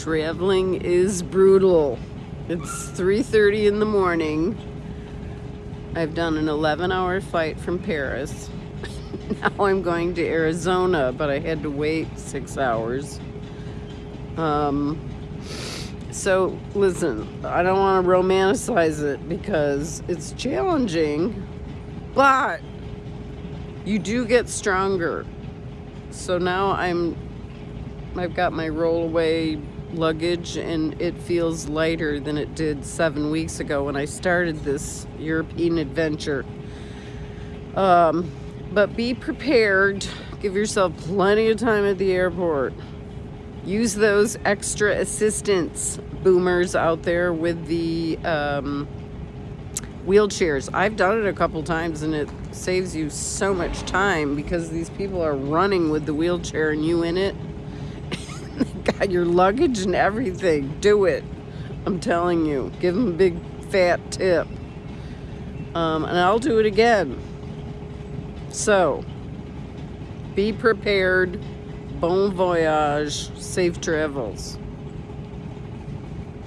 Traveling is brutal. It's 3.30 in the morning. I've done an 11 hour flight from Paris. now I'm going to Arizona, but I had to wait six hours. Um, so listen, I don't want to romanticize it because it's challenging, but you do get stronger. So now I'm I've got my rollaway luggage and it feels lighter than it did seven weeks ago when I started this European adventure. Um, but be prepared. Give yourself plenty of time at the airport. Use those extra assistance boomers out there with the um, wheelchairs. I've done it a couple times and it saves you so much time because these people are running with the wheelchair and you in it got your luggage and everything. Do it. I'm telling you. Give them a big fat tip. Um, and I'll do it again. So, be prepared. Bon voyage. Safe travels.